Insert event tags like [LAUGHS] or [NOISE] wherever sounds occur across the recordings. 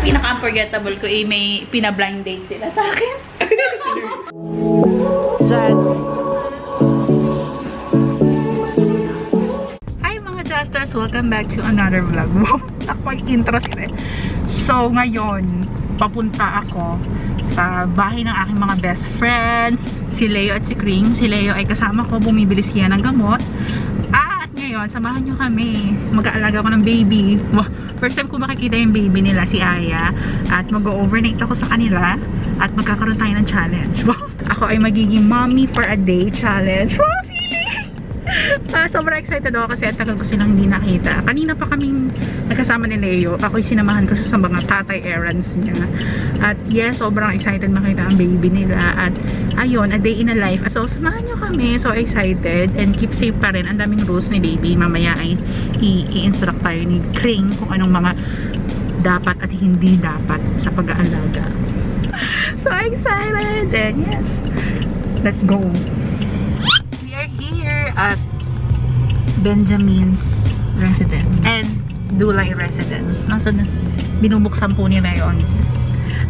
Pinaka-unforgettable ko eh, may pina-blind date sila sa akin. Jazz. Hi mga Jazzers! Welcome back to another vlog. Wow! [LAUGHS] Ako ay intro sila. So, ngayon, papunta ako sa bahay ng aking mga best friends, si Leo at si Kring. Si Leo ay kasama ko, bumibili siya ng gamot. Ngayon, samahan nyo kami. Mag-aalaga ko ng baby. First time ko makikita yung baby nila, si Aya. At mag-overnight ako sa kanila. At magkakaroon tayo ng challenge. Ako ay magiging mommy for a day challenge. Wow! Ah, sobrang excited ako kasi at tagal ko silang hindi nakita. Kanina pa kaming nagkasama ni Leo. Ako'y sinamahan ko sa mga tatay errands niya. At yes, sobrang excited makita ang baby nila. At ayun, a day in a life. So, samahan nyo kami. So excited. And keep safe pa rin. Ang daming rules ni baby. Mamaya ay i-instruct tayo ni Kring kung anong mga dapat at hindi dapat sa pag-aalaga. [LAUGHS] So excited! And yes, let's go! We are here at Benjamin's residence and Dulay residence. Nasa binubuksan po nila yun.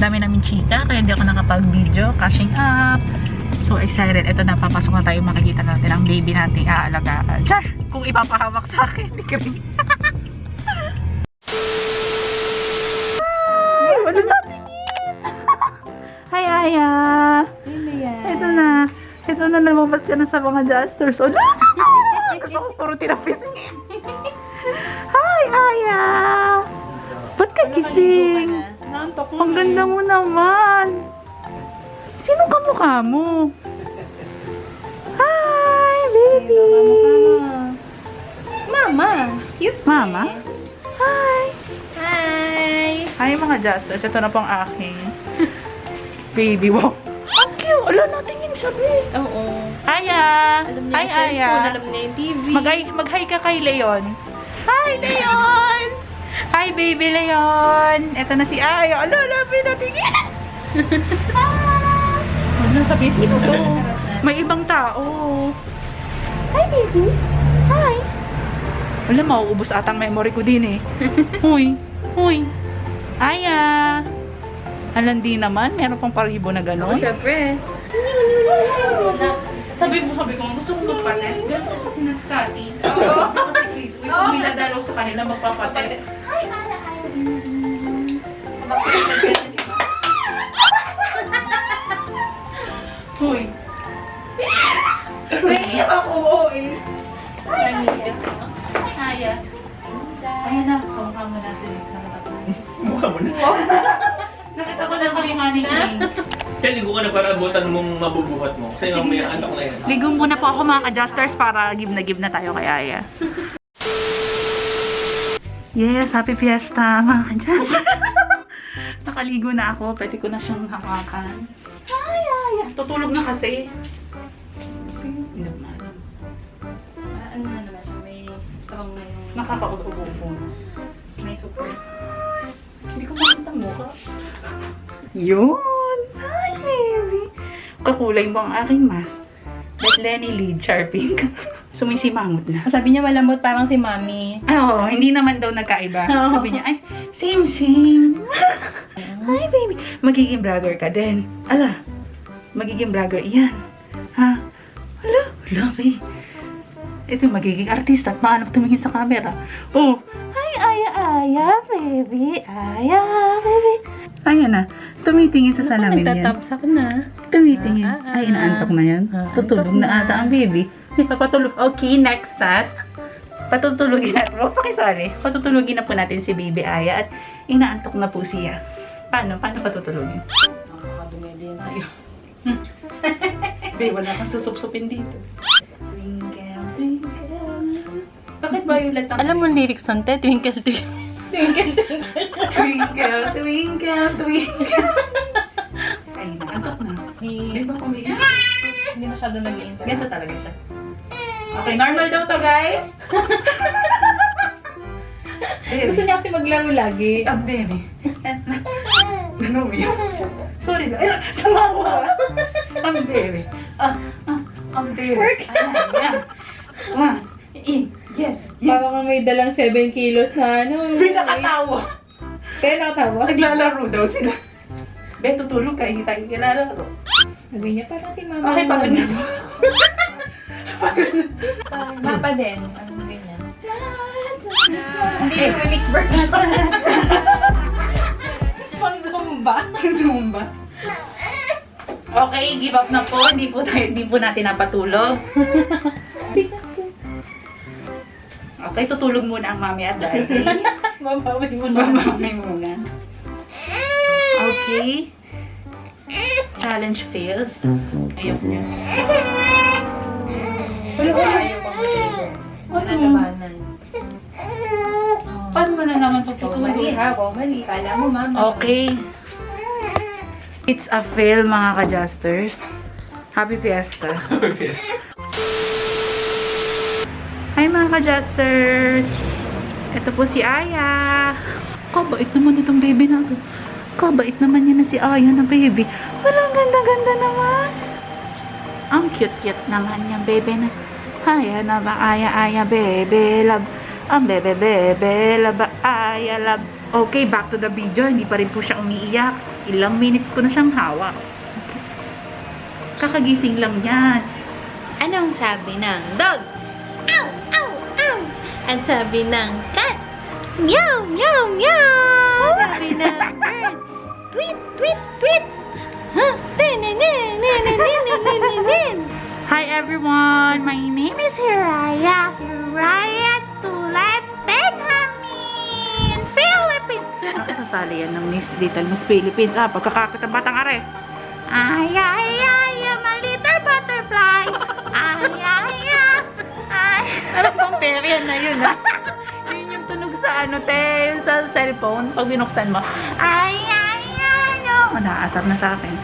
Dami namin chika kaya hindi ako nakapag-video. Cashing up. So excited. Ito na, papasok na tayo. Makikita natin ang baby nating aalagaan. Char! Kung ipapahamak sa akin, wala natin Hi, Aya! Ito na. Ito na, lumabas ka na sa mga adjusters. Oh, Gusto ko puro tinapising. Hi, Aya! Ba't ka gising? Naantok Ang ganda mo naman. Sino ka mukha mo? Hi, baby! Mama. Cute. Mama? Hi! Hi. Hi, mga adjusters. Ito na pong aking baby. Wow! Ala, natingin siya, babe. Oo. Aya! Alam niya Hi, yung cellphone, Aya! alam niya yung TV. Mag-hi mag-hi ka kay Leon. Hi, Leon! Hi, baby Leon! Ito na si Aya. Ala, labi natingin! Huwag [LAUGHS] na sabihin sino to. May ibang tao. Hi, baby. Hi. Wala, mauubos atang memory ko din eh. Huy. Huy. Aya. Alam di naman, meron pang paribo na Oo, gano'n. syempre. Sabi mo, sabi ko, gusto ko magpa-test. Ganun kasi si Nascati. Oo. Kasi Chris, kung binadalo sa kanila magpapatest. Huy. Naiiyak ako, eh. Nangigit. Kaya. Ayun na, kamukha mo natin. Mukha mo na. Nakita ko na kami King. Kaya ligo ka na para abutan mong mabubuhat mo. Kasi mamaya antok na yan. Ligo muna po ako mga adjusters para give na give na tayo kay Aya. [LAUGHS] Yes, happy fiesta mga adjusters. [LAUGHS] Nakaligo na ako, pwede ko na siyang hawakan. Ay, Aya. Tutulog na kasi. Hindi naman. Ah, Ano na naman may strong na yung... Nakakaubo-ubo po. May support. Hindi ko makita ang mukha. Yun! Hi, baby! Kakulay mo ang aking mask. But Lenny Lee, Sharping. Sumisimangot [LAUGHS] na. Sabi niya malambot parang si Mami. Ay, oo, hindi naman daw nagkaiba. [LAUGHS] Oo. Sabi niya, ay, same, same. [LAUGHS] Hi, baby. Magiging vlogger ka din. Ala, magiging vlogger iyan. Ha? Ala, lovely. Ito yung magiging artista at maanap tumingin sa camera. Oh, Aya, Aya, baby. Aya, baby. Ayan na. Tumitingin sa salamin yan. Nagtatabsak na. Tumitingin. Ah, ah, Ay, inaantok na yan. ah, Tutulog antok na na. ata ang baby. Papatulog. Okay, next task. Patutulugin natin. Huwag pakisali. Patutulugin na po natin si baby Aya at inaantok na po siya. Paano? Paano patutulugin? Nakakadumi din tayo. [LAUGHS] Babe, wala kang susupsupin dito. Twinkle, twinkle. Bakit violet ang... Alam mo lyrics nun, te? Twinkle, twinkle. Twinkle, twinkle. [LAUGHS] Twinkle, twinkle, twinkle. Ay, naantok na. Ay, ba kumiin? Hindi masyado nag-i-internet. Ganito talaga siya. Okay, normal daw to, guys. [LAUGHS] Gusto niya kasi maglaro lagi. Ah, baby. Ano yun? Sorry na. Ay, tumawa. Ang baby. Ah, ah, ang baby. Work. Ah, yan. One. In. Yan. Para kang may dalang 7 kilos na ano. Pinakatawa. Kaya nakatawa? Naglalaro daw sila. Be, tutulog ka, hindi tayo kinalaro. Sabi niya, parang si mama. Okay, pagod na. [LAUGHS] Mapa din. Anong ganyan? Hindi, may mixed bird na Pang Zumba. Pang Zumba. Okay, give up na po. Hindi po, tayo, hindi po natin napatulog. [LAUGHS] Okay, tutulog muna ang mami at daddy. Mabawi mo na. Mamamay muna. Okay. Challenge failed. Ayaw niya. Wala ko ayaw pang matulog. Nalabanan. Paano mo na naman Oh, tutulog? mali ha. Wow, mali. Kala mo, mama. Okay. It's a fail mga ka-justers. Happy Fiesta. Yes. Hi mga ka-justers! Ito po si Aya. Kabait naman itong baby na to. Kabait naman niya na si Aya na baby. Walang ganda-ganda naman. Ang cute-cute naman niya baby na. Aya na ba Aya Aya baby love. Ang bebe bebe love Aya love. Okay, back to the video. Hindi pa rin po siya umiiyak. Ilang minutes ko na siyang hawak. Kakagising lang yan. Anong sabi ng dog? Ang sabi ng cat, meow, meow, meow! Ang sabi ng bird, tweet, tweet, tweet! Huh? Hi everyone! My name is Hiraya. Hiraya Tulat Benjamin! Philippines! Ang sasali yan ng Miss Little Miss Philippines. Ah, pagkakakit ang batang are. Ay, ay, perya na yun ah? [LAUGHS] Yun yung tunog sa ano, te, yung sa cellphone, pag binuksan mo. Ay, ay, ay, oh. Nakaasar na sa akin.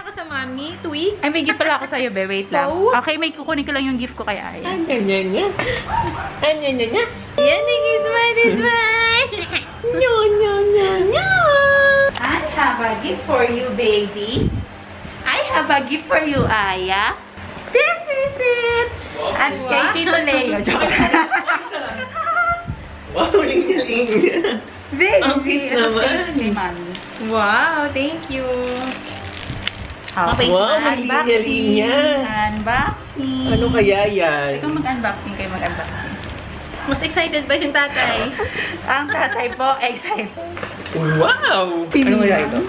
Ako sa mami, tweet. Ay, may gift pala ako sa'yo, be. Wait lang. Oh. Okay, may kukunin ko lang yung gift ko kay Aya. Anya, nya, nya. Anya, nya, nya. Yan, naging smile, smile. [LAUGHS] Nya, nya, nya, nya. I have a gift for you, baby. I have a gift for you, Aya. This is it! At kay Wow. Tito Leo. Joke. [LAUGHS] Wow, linya-linya. Baby, Ang cute naman. thank you, Mami. Wow, thank you. Okay, Wow, unboxing. malinya-linya. Unboxing. Ano kaya yan? Ikaw mag-unboxing, kayo mag-unboxing. Mas excited ba yung tatay? [LAUGHS] Ang tatay po, excited. Wow! Ano kaya ito?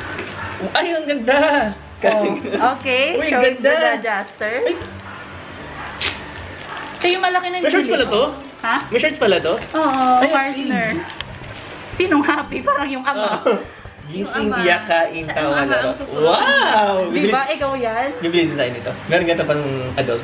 Ay, ang ganda! Oh, okay, Uy, show it to ganda. the adjuster. Ito yung malaki na May shorts pala to? Ha? May shorts pala to? Oo, Ay, partner. Sinong happy? Parang yung ama. Gising, ama laro. ang susunod. Wow! Di ba? Ikaw yan? Bibili din tayo nito. Meron ganito pang adult.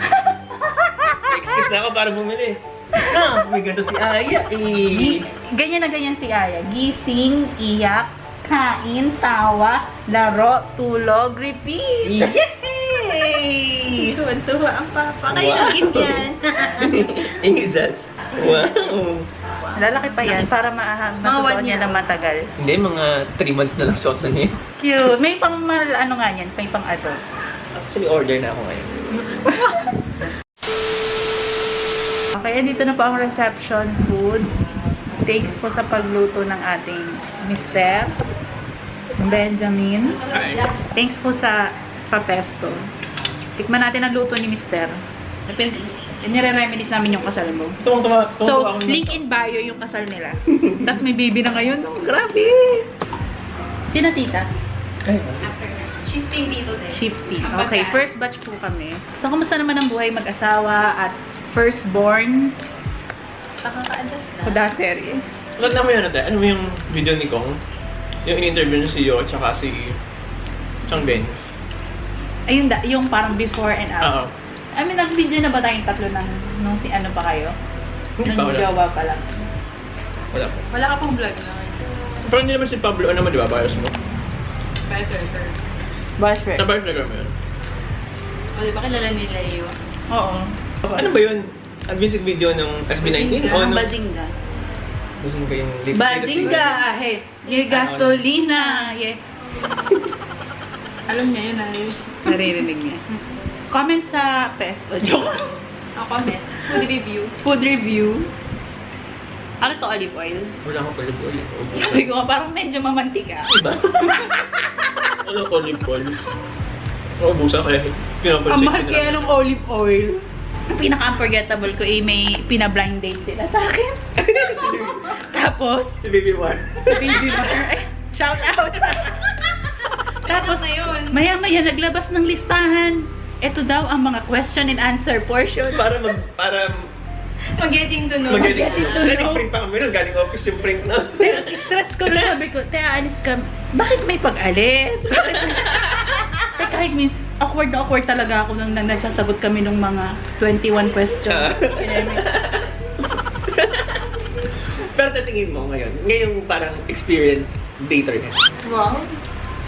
[LAUGHS] Excuse na ako para bumili. Ah, may ganito si Aya eh. ganyan na ganyan si Aya. Gising, iyak, kain, tawa, laro, tulog, repeat. Yay! [LAUGHS] Tuwan-tuwa ang papa. Kayo Wow. nag-gift yan. Jesus. Wow. Lalaki pa yan para ma masusuot niya na matagal. Hindi, mga 3 months na lang suot na niya. Cute. May pang mal, ano nga yan, may pang adult. Actually, order na ako ngayon. [LAUGHS] Okay, dito na po ang reception food. Thanks po sa pagluto ng ating Mr. Benjamin. Thanks po sa papesto. Tikman natin ang luto ni Mr. Nire-reminis namin yung kasal mo. Tuwang tuwa. So, link in bio yung kasal nila. [LAUGHS] Tapos may baby na ngayon. Oh, grabe! Sino tita? Shifting dito din. Shifty. Ang Okay, first batch po kami. So, kamusta naman ang buhay mag-asawa at firstborn? Nakaka-adjust na. Kuda serye. Tanda mo yun ate? Ano mo yung video ni Kong? Yung in-interview niya si Yo at saka si Chang Ben. Ayun da, yung parang before and after. Oo. I mean, nag-video na ba tayong tatlo ng nung si ano pa kayo? Hindi pa, Nung wala. jowa pa lang. Wala po. Wala ka pang vlog naman. Pero hindi naman si Pablo, ano naman di ba? Bios mo. Bye, sir, sir. Friend. Sa bios na mo yun. O, di ba kilala nila yun? Oo. Ano ba yun? Ang music video ng SB19? O Ang nung... bazinga. Bazinga ba yung... Bazinga! Hey! Ye gasolina! Ye! Alam niya yun, ay. Naririnig niya. Comment sa pesto. Joke. Ako, comment. Food review. Food review. Ano to, olive oil? Wala akong olive oil. Sabi ko parang medyo mamantika. Diba? ano olive oil? Oo, busa kaya pinapansin Ang mahal kaya ng olive oil. Ang pinaka-unforgettable ko, eh, may pina-blind date sila sa akin. [LAUGHS] Tapos, Si Baby War. si Baby Mother, ay, shout out! [LAUGHS] Tapos, maya-maya naglabas ng listahan. Ito daw ang mga question and answer portion. para mag... Para Mag-getting to know. magaling. getting to know. Galing print pa kami nun. Galing office yung print na. Stress ko na sabi ko, te, alis ka. Bakit may pag-alis? Bakit may... [LAUGHS] kahit minsan, awkward na awkward talaga ako nung nang nagsasagot kami ng mga 21 questions. [LAUGHS] Pero tatingin mo ngayon, ngayong parang experience dater ka. Wow.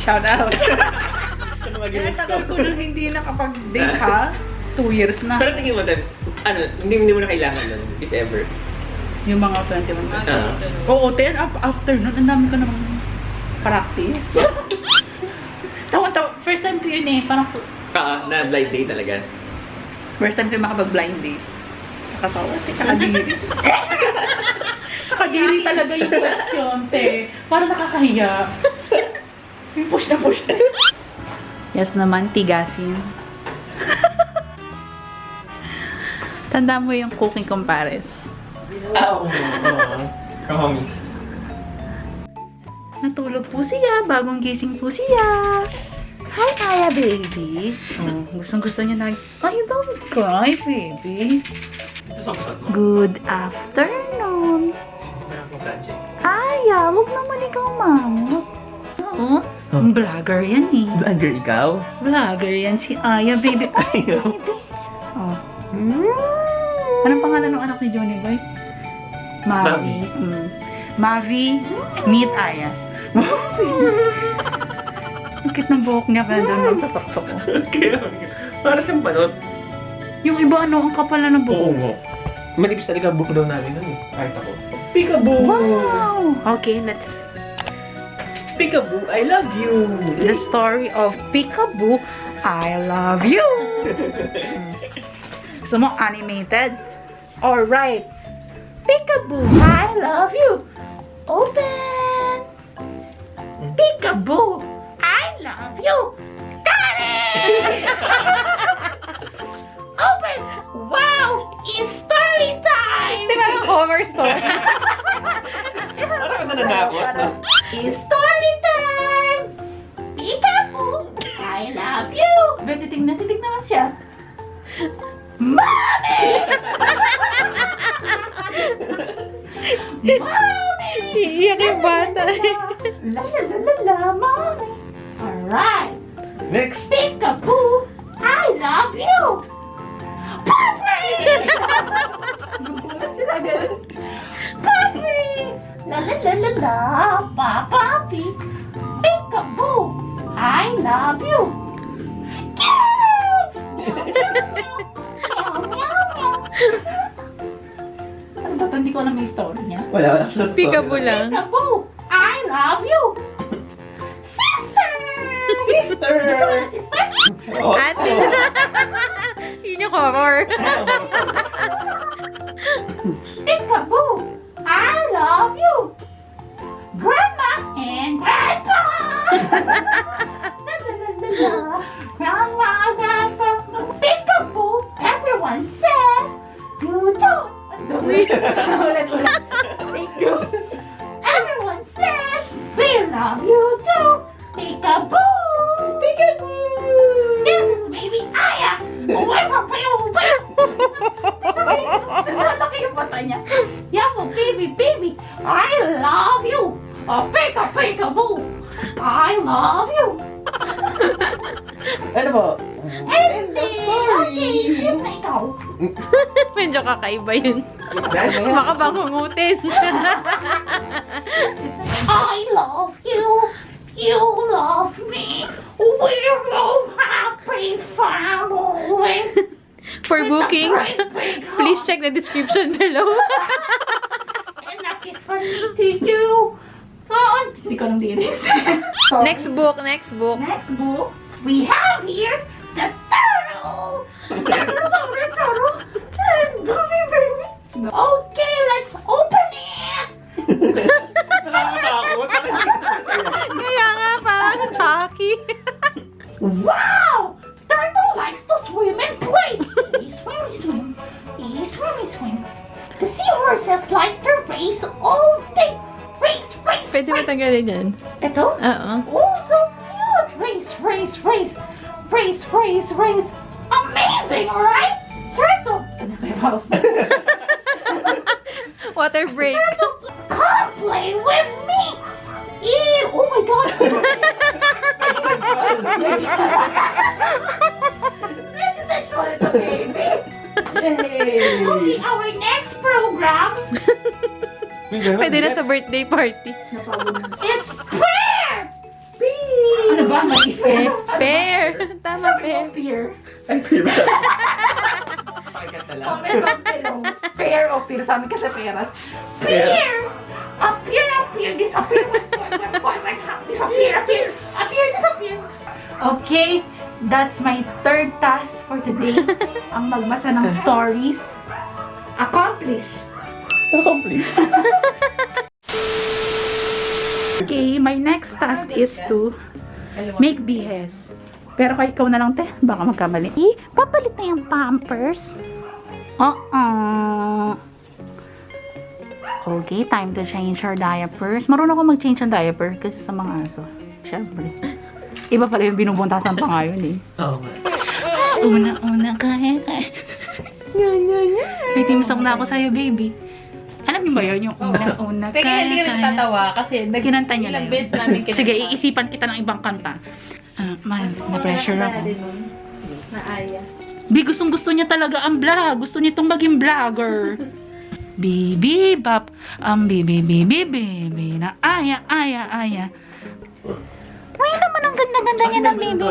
Shout out. Sa mga Kaya ginis ko. tagal ko nang hindi nakapag-date ha. Two years na. Pero tingin mo, Tem, ano, hindi, hindi mo na kailangan nun, if ever. Yung mga 21 questions. Ah. Oo, ten af- after nun, ang dami ko namang practice. [LAUGHS] Tawa-tawa. First time ko yun eh. Parang Ah, na blind date talaga. first time ko yung makapag-blind date. Nakatawa, te. Kakadiri. [LAUGHS] Kakadiri talaga yung question, te. Parang nakakahiya. Yung push na push na. Yes naman, tigasin. Tanda mo yung cooking compares. Ah, oo. oo. Promise. Natulog po siya. Bagong gising po siya. Hi, Aya, baby. Oh, gustong gusto niya na. Ay, don't cry, baby. Good afternoon. Project. Aya, huwag naman ikaw mamot. Oo? Ang vlogger yan eh. Vlogger ikaw? Vlogger yan si Aya, baby. [LAUGHS] Ay, baby. Oh. Anong pangalan ng anak ni Johnny Boy? Mavi. Mm. Mavi, meet Aya. [LAUGHS] Ang cute ng buhok niya kaya doon nagtataktok ko. [LAUGHS] Kaya, para siyang panot. Yung iba ano, ang kapal na ng buhok. mo. Manipis talaga ang buhok daw namin nun eh. Kahit ako. Peekaboo! Wow! Okay, let's... Peekaboo, I love you! The story of Peekaboo, I love you! [LAUGHS] Gusto mo animated? Alright! Peekaboo, I love you! Open! Peekaboo, I love you! Got it! [LAUGHS] Open! Wow! It's story time! Di ba yung cover story? Parang nananakot? It's story time! Peekaboo, I love you! Ba, titig na titig naman siya. Mommy! [LAUGHS] Mommy! Iiyak yung bata. La la la la la, mommy! Alright! Next! Peekaboo, I love you! Puppy! Puppy! La la la la la, Papapi! Peekaboo, I love you! Ano ba ito? Hindi ko alam yung story niya. Wala, wala. Peekaboo lang. Peekaboo, I love you! Ate. [LAUGHS] Yun yung horror. Peekaboo, I love you! Grandma and Grandpa! Grandma, Grandpa, Peekaboo, everyone says you too! Ulit, ulit. Oh, pika, pika, boo. I love you. Ano ba? End of story. Ikaw? [LAUGHS] Medyo kakaiba yun. Baka bangungutin. [LAUGHS] I love you. You love me. We're a happy family. For bookings, please check the description below. [LAUGHS] And a kiss from me to you. Oh, hindi ko alam lyrics. [LAUGHS] So, next book, next book. Next book, we have here the turtle. Oh, Okay, let's Pwede mo race. tanggalin yan. Ito? Oo. Oh, so cute! Race, race, race. Race, race, race. Amazing, right? Turtle. Ano ba yung house na? [LAUGHS] Water break. Come play with me. Ew! Oh my god. Very sexual ito, baby. Yay! Okay, our next program Pwede na sa birthday party. Fair. Fair. [LAUGHS] Tama, fair. Pear. Ay, below. Pear o pear. Sa amin kasi peras. Pear! Appear, appear, disappear. Disappear, appear, appear, disappear. Okay, that's my third task for today. [LAUGHS] Ang magbasa ng stories. Accomplish. Accomplish. Okay, my next task is to make BS. Pero kay ikaw na lang, te. Baka magkamali. Eh, papalit na yung pampers. Oo. Okay, time to change our diapers. Marunong ako mag-change ng diaper kasi sa mga aso. Siyempre. Iba pala yung binubuntasan pa ngayon eh. [LAUGHS] Oo nga. Una-una, kaya kaya. May team song na ako sa'yo, baby. Alam niyo ba yun? Yung una-una, Teka, kaya hindi kami natatawa kasi nag Kinanta niya lang beses namin kinanta. Sige, iisipan kita ng ibang kanta. Ah, man, na-pressure ako. Naaya. Bi, gustong gusto niya talaga ang vlog. Gusto niya itong maging vlogger. [LAUGHS] Bibi, bap. Ang bibi, bibi, bibi. Na aya, aya, aya. May naman ang ganda-ganda niya ng bibi.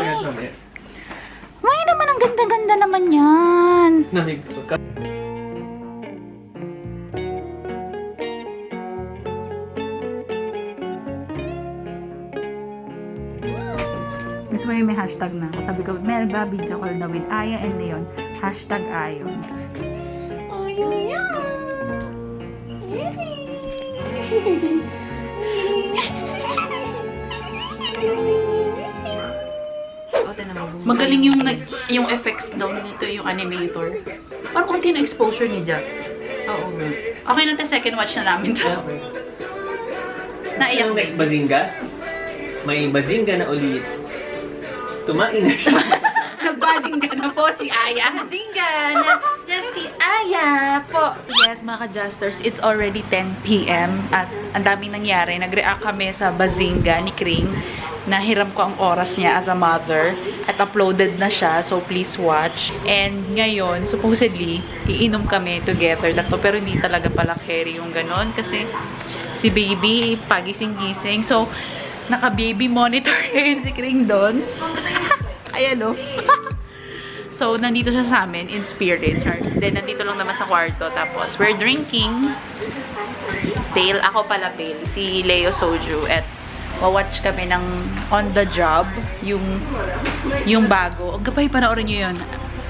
May naman ang ganda-ganda naman yan. Nanig ka. Mo yung may hashtag na. Sabi ko, may video call na with Aya and Leon. Hashtag Ayon. Magaling yung nag yung effects daw nito yung animator. Parang konti na exposure ni Jack. Oo. Okay na tayo second watch na namin to. Okay. Naiyak Yung next Bazinga? May Bazinga na ulit. Tumain na siya. [LAUGHS] Nagbasing ka na po si Aya. Zinga na, na si Aya po. Yes, mga ka-Justers, it's already 10 p.m. at ang daming nangyari. Nag-react kami sa Bazinga ni Kring. Nahiram ko ang oras niya as a mother at uploaded na siya, so please watch. And ngayon, supposedly, iinom kami together tatlo, pero hindi talaga pala carry yung ganon kasi si baby, pagising-gising. So, naka-baby monitor [LAUGHS] ngayon si Kring doon. [LAUGHS] Ayan o. [LAUGHS] So, nandito siya sa amin in spirit. Then, nandito lang naman sa kwarto. Tapos, we're drinking. Pale. Ako pala pale. Si Leo Soju. At, watch kami ng On The Job. Yung, yung bago. Ang gabay, panoorin nyo yun.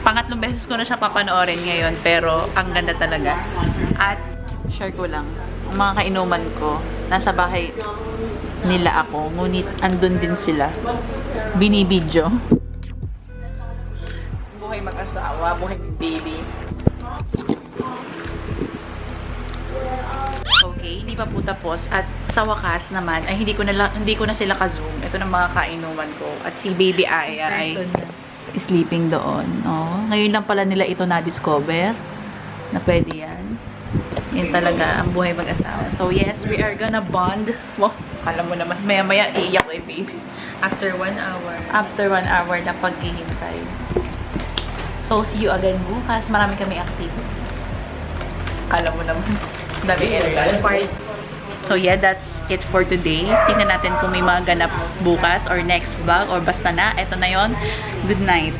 Pangatlong beses ko na siya papanoorin ngayon. Pero, ang ganda talaga. At, share ko lang. Ang mga kainuman ko, nasa bahay nila ako. Ngunit, andun din sila. Binibidyo buhay mag-asawa, buhay baby. Okay, hindi pa po tapos. At sa wakas naman, ay hindi ko na, la- hindi ko na sila ka-zoom. Ito na mga kainuman ko. At si baby Aya ay sleeping doon. Oh, ngayon lang pala nila ito na-discover na pwede yan. Yan talaga ang buhay mag-asawa. So yes, we are gonna bond. Wow, alam mo naman, maya-maya iiyak yung baby. After one hour. After one hour na paghihintay. So, see you again bukas. Marami kami active. Kala mo naman. [LAUGHS] Dami energy. So, yeah, that's it for today. Tingnan natin kung may mga ganap bukas or next vlog or basta na. Ito na yon Good night.